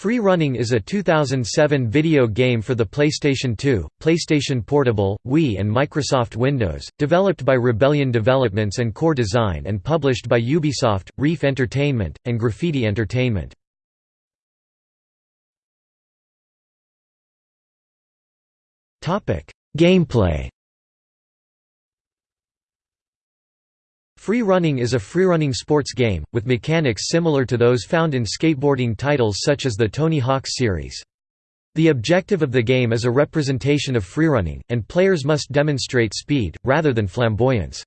Free Running is a 2007 video game for the PlayStation 2, PlayStation Portable, Wii and Microsoft Windows, developed by Rebellion Developments and Core Design and published by Ubisoft, Reef Entertainment, and Graffiti Entertainment. Gameplay Free running is a freerunning sports game, with mechanics similar to those found in skateboarding titles such as the Tony Hawk series. The objective of the game is a representation of freerunning, and players must demonstrate speed, rather than flamboyance.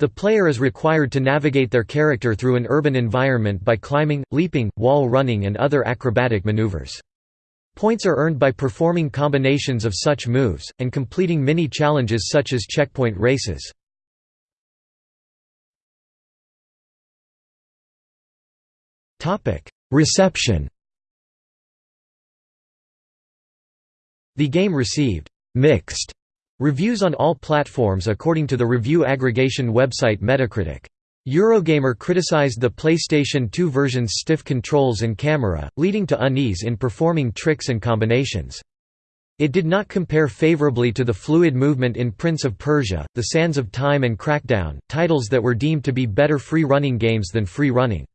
The player is required to navigate their character through an urban environment by climbing, leaping, wall running and other acrobatic maneuvers. Points are earned by performing combinations of such moves, and completing mini-challenges such as checkpoint races. Reception The game received «mixed» reviews on all platforms according to the review aggregation website Metacritic. Eurogamer criticized the PlayStation 2 version's stiff controls and camera, leading to unease in performing tricks and combinations. It did not compare favorably to the fluid movement in Prince of Persia, The Sands of Time and Crackdown, titles that were deemed to be better free-running games than free running.